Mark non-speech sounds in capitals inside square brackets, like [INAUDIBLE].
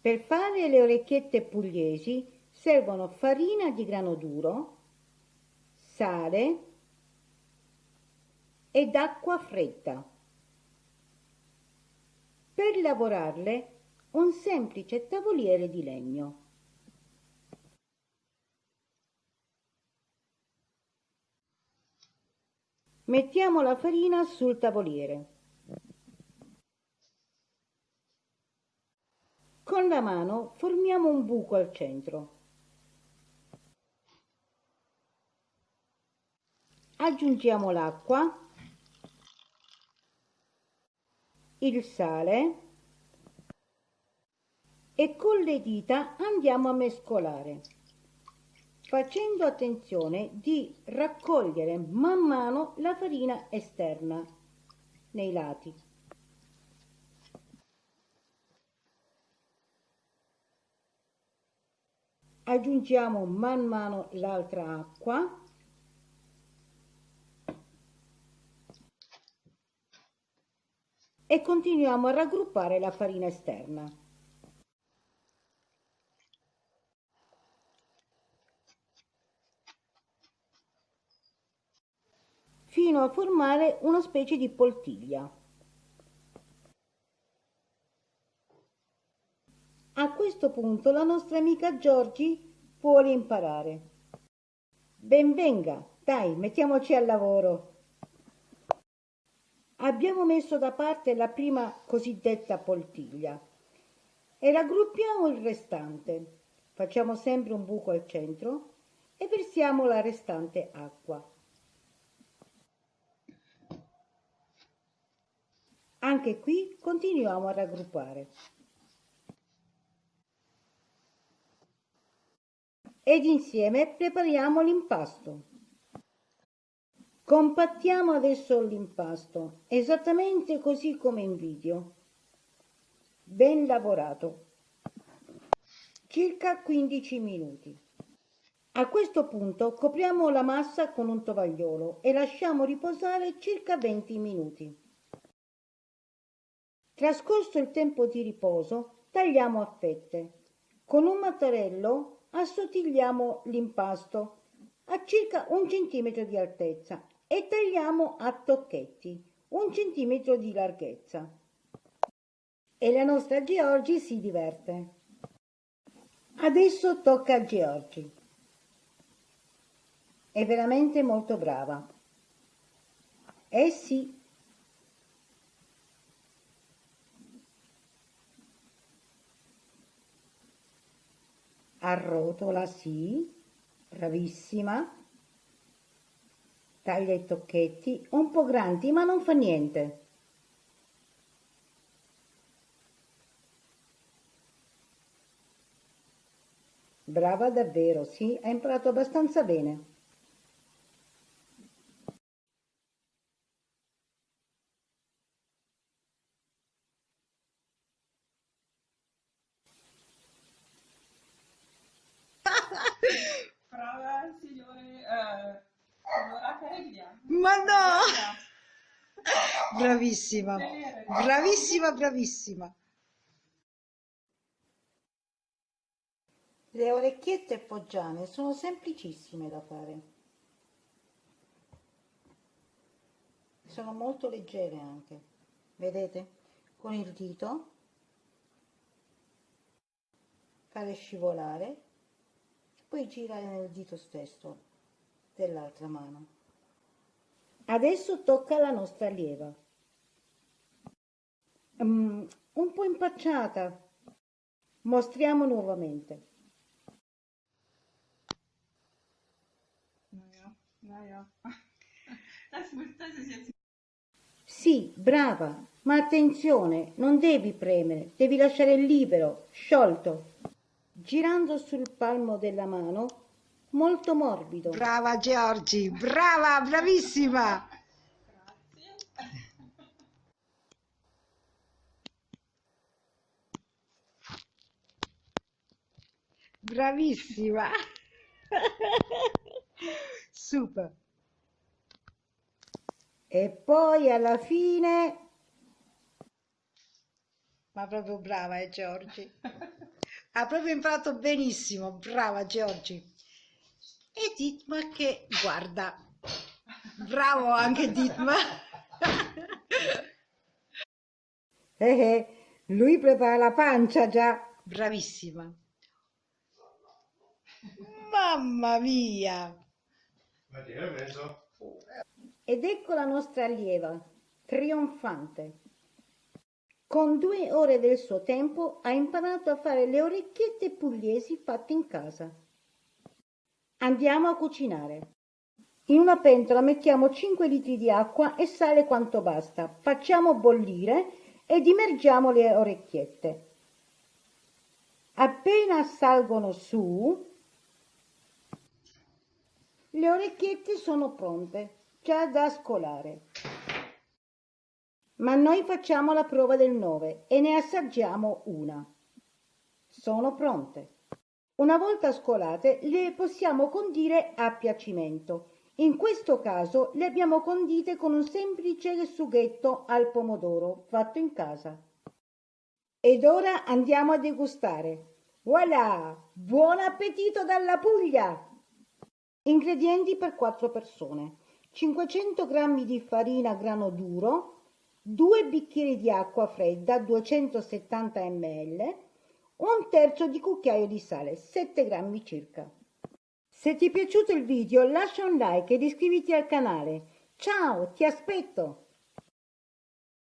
Per fare le orecchiette pugliesi servono farina di grano duro, sale ed acqua fredda. Per lavorarle un semplice tavoliere di legno. Mettiamo la farina sul tavoliere. Con la mano formiamo un buco al centro. Aggiungiamo l'acqua, il sale e con le dita andiamo a mescolare facendo attenzione di raccogliere man mano la farina esterna nei lati. Aggiungiamo man mano l'altra acqua e continuiamo a raggruppare la farina esterna. fino a formare una specie di poltiglia. A questo punto la nostra amica Giorgi vuole imparare. Benvenga, dai, mettiamoci al lavoro. Abbiamo messo da parte la prima cosiddetta poltiglia e raggruppiamo il restante. Facciamo sempre un buco al centro e versiamo la restante acqua. Anche qui continuiamo a raggruppare. Ed insieme prepariamo l'impasto. Compattiamo adesso l'impasto, esattamente così come in video. Ben lavorato. Circa 15 minuti. A questo punto copriamo la massa con un tovagliolo e lasciamo riposare circa 20 minuti. Trascorso il tempo di riposo, tagliamo a fette. Con un mattarello assottigliamo l'impasto a circa un centimetro di altezza e tagliamo a tocchetti, un centimetro di larghezza. E la nostra Georgi si diverte. Adesso tocca a Georgi. È veramente molto brava. Eh sì, arrotola sì, bravissima, taglia i tocchetti, un po' grandi ma non fa niente. Brava davvero, sì, ha imparato abbastanza bene. Ma no! Bravissima, bravissima, bravissima. Le orecchiette foggiane sono semplicissime da fare. Sono molto leggere anche. Vedete? Con il dito fare scivolare, poi girare nel dito stesso dell'altra mano. Adesso tocca alla nostra allieva. Um, un po' impacciata. Mostriamo nuovamente. [LAUGHS] Sì, brava, ma attenzione, non devi premere, devi lasciare libero, sciolto. Girando sul palmo della mano molto morbido. Brava Giorgi, brava, bravissima. Bravissima. Super. E poi alla fine... Ma proprio brava, eh, Giorgi. Ha proprio imparato benissimo, brava Giorgi. E Ditma che guarda. Bravo anche Ditma. [LAUGHS] Eh, eh, lui prepara la pancia già. Bravissima. Mamma mia! Ed ecco la nostra allieva, trionfante. Con due ore del suo tempo ha imparato a fare le orecchiette pugliesi fatte in casa. Andiamo a cucinare. In una pentola mettiamo 5 litri di acqua e sale quanto basta. Facciamo bollire ed immergiamo le orecchiette. Appena salgono su, le orecchiette sono pronte, già da scolare. Ma noi facciamo la prova del 9 e ne assaggiamo una. Sono pronte. Una volta scolate le possiamo condire a piacimento. In questo caso le abbiamo condite con un semplice sughetto al pomodoro fatto in casa. Ed ora andiamo a degustare. Voilà! Buon appetito dalla Puglia! Ingredienti per 4 persone. 500 g di farina grano duro, 2 bicchieri di acqua fredda 270 ml, un terzo di cucchiaio di sale, 7 grammi circa. Se ti è piaciuto il video lascia un like ed iscriviti al canale. Ciao, ti aspetto!